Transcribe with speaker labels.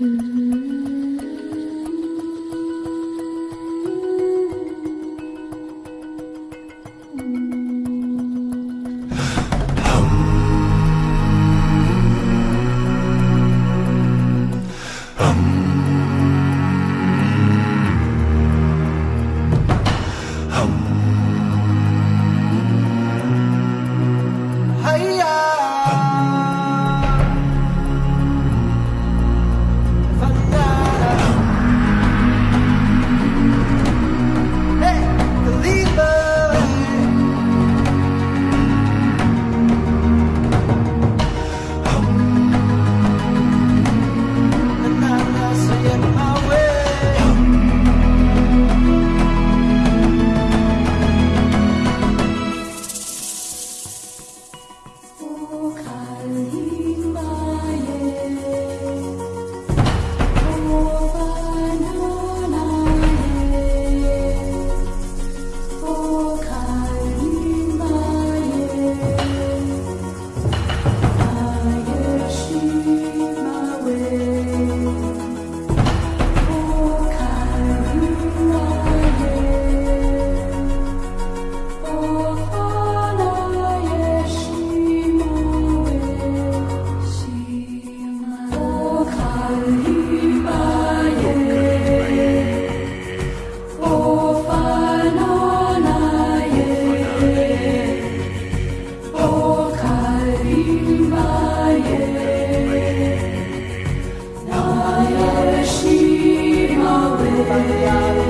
Speaker 1: 嗯。Yeah.